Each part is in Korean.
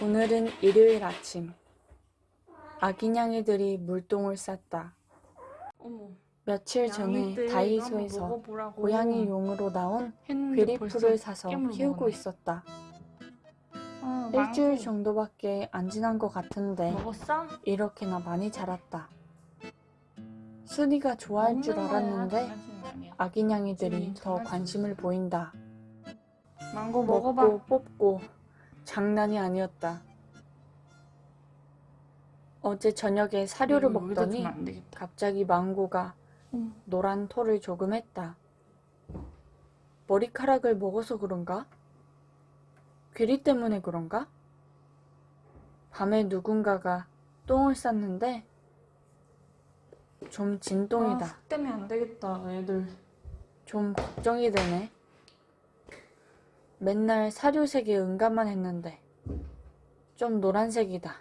오늘은 일요일 아침. 아기냥이들이 물똥을 쌌다. 어머. 며칠 전에 다이소에서 먹어보라고 고양이 용으로 나온 벌써 사서 키우고. 있었다. 어, 일주일. 정도밖에 안 지난 것 같은데 먹었어? 이렇게나 많이 자랐다. 순이가 좋아할 줄 알았는데. 아기냥이들이 더 관심을. 보인다. 망고. 먹고 뽑고 장난이 아니었다. 어제 저녁에 사료를 여기다 먹더니. 갑자기 망고가 응. 노란 털을 조금 했다. 머리카락을 먹어서 그런가? 귀리 때문에 그런가? 밤에 누군가가 똥을 쌌는데 좀 아, 진똥이다. 흙 때문에 안 되겠다, 애들. 좀 걱정이 되네. 맨날 사료색에 응가만 했는데 좀 노란색이다.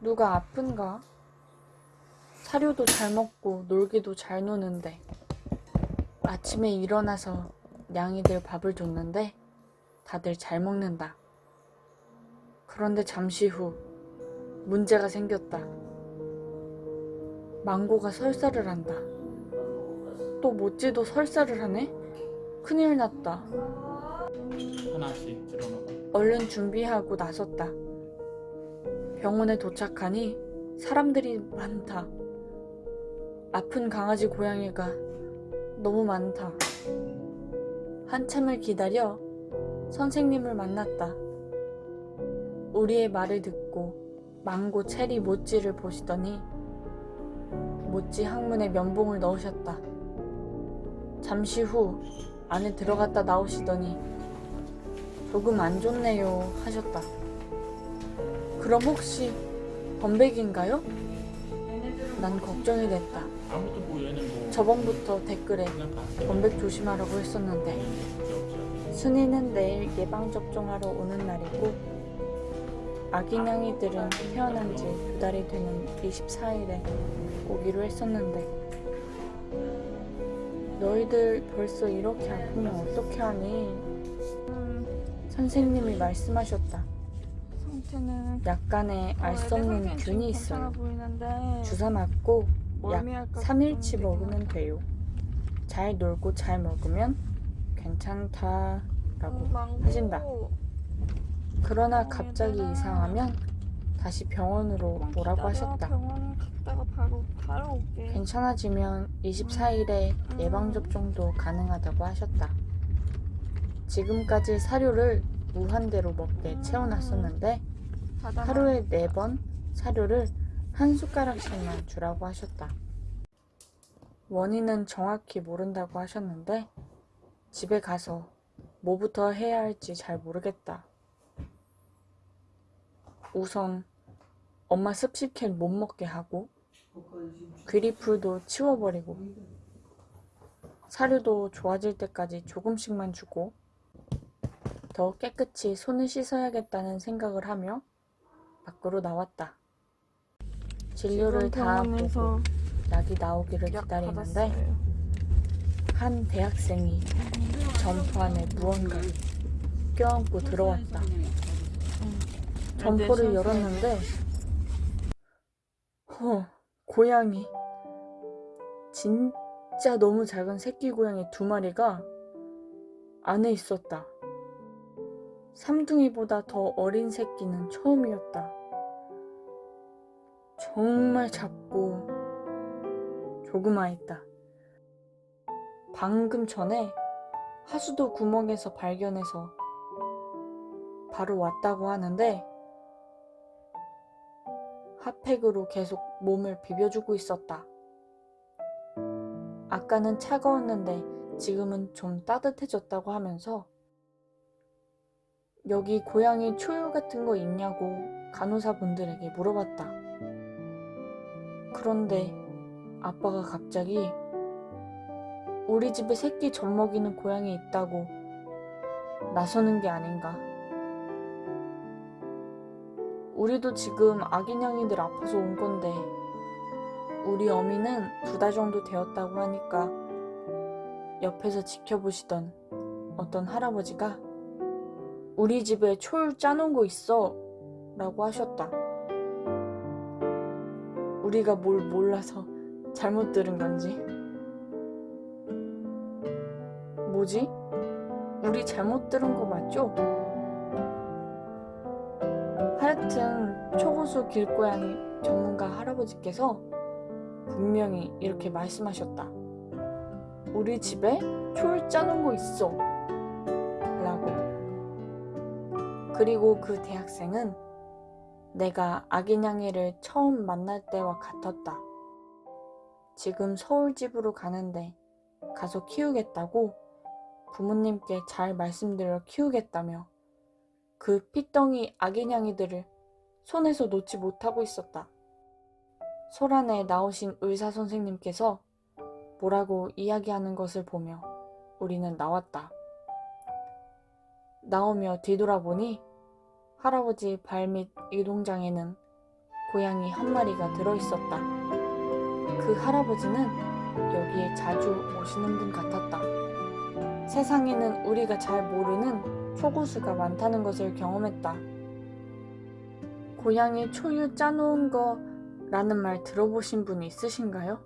누가 아픈가? 사료도 잘 먹고 놀기도 잘 노는데 아침에 일어나서 냥이들 밥을 줬는데 다들 잘 먹는다. 그런데 잠시 후 문제가 생겼다. 망고가 설사를 한다. 또 모찌도 설사를 하네? 큰일 났다. 하나씩 들어놓고 얼른 준비하고 나섰다. 병원에 도착하니 사람들이 많다. 아픈 강아지 고양이가 너무 많다. 한참을 기다려 선생님을 만났다. 우리의 말을 듣고 망고 체리 모찌를 보시더니 모찌 항문에 면봉을 넣으셨다. 잠시 후 안에 들어갔다 나오시더니 조금 안 좋네요 하셨다. 그럼 혹시 범백인가요? 난 걱정이 됐다. 저번부터 댓글에. 범백 조심하라고 했었는데 순이는 내일 예방접종하러 오는 날이고 아기냥이들은 태어난 지 두 달이 되는 24일에 오기로 했었는데 너희들 벌써 이렇게 아프면 어떻게 하니? 음, 선생님이 말씀하셨다. 상태는 약간의 알 수 없는 균이 있어요. 주사 맞고 약 멀미할까 3일치 걱정되긴 먹으면 돼요. 잘 놀고 잘 먹으면 괜찮다라고 어. 하신다. 그러나 어, 갑자기. 이상하면 다시 병원으로 오라고. 하셨다. 병원 갔다가 바로 바로 올게. 괜찮아지면 24일에 음. 예방접종도 가능하다고 하셨다. 지금까지 사료를 무한대로 먹게 음. 채워놨었는데. 하루에 4번 사료를 한 숟가락씩만 주라고 하셨다. 원인은 정확히 모른다고 하셨는데 집에 가서 뭐부터 해야 할지 잘 모르겠다. 우선 엄마 습식캔 못 먹게 하고 귀리풀도 치워버리고 사료도 좋아질 때까지 조금씩만 주고 더 깨끗이 손을 씻어야겠다는 생각을 하며 밖으로 나왔다. 진료를 다 보고 약이 나오기를 약 기다리는데. 한 대학생이 점포 안에 무언가를 껴안고 들어왔다. 점포를 열었는데 허 고양이 진짜 너무 작은 새끼 고양이 두 마리가 안에 있었다. 삼둥이보다 더 어린 새끼는 처음이었다. 정말 작고 조그마했다. 방금 전에 하수도 구멍에서 발견해서 바로 왔다고 하는데 핫팩으로 계속 몸을 비벼주고 있었다. 아까는 차가웠는데 지금은 좀 따뜻해졌다고 하면서 여기 고양이 초유 같은 거 있냐고 간호사분들에게 물어봤다. 그런데 아빠가 갑자기 우리 집에 새끼 젖 먹이는 고양이 있다고 나서는 게 아닌가. 우리도 지금 아기냥이들 아파서 온 건데 우리 어미는 두 달 정도 되었다고 하니까 옆에서 지켜보시던 어떤 할아버지가 우리 집에 초유 짜놓은 거 있어. 라고 하셨다. 우리가 뭘 몰라서 잘못 들은 건지. 뭐지? 우리 잘못 들은 거 맞죠? 하여튼 초고수 길고양이 전문가 할아버지께서 분명히 이렇게 말씀하셨다. 우리 집에 초를 짜놓은 거 있어. 라고. 그리고 그 대학생은 내가 아기냥이를 처음 만날 때와 같았다. 지금 서울집으로 가는데 가서 키우겠다고 부모님께 잘 말씀드려 키우겠다며 그 피덩이 아기냥이들을 손에서 놓지 못하고 있었다. 소란에 나오신 의사 선생님께서 뭐라고 이야기하는 것을 보며 우리는 나왔다. 나오며 뒤돌아보니 할아버지 발 밑 이동장에는 고양이 한 마리가 들어있었다. 그 할아버지는 여기에 자주 오시는 분 같았다. 세상에는 우리가 잘 모르는 초고수가 많다는 것을 경험했다. 고양이 초유 짜놓은 거 라는 말 들어보신 분 있으신가요?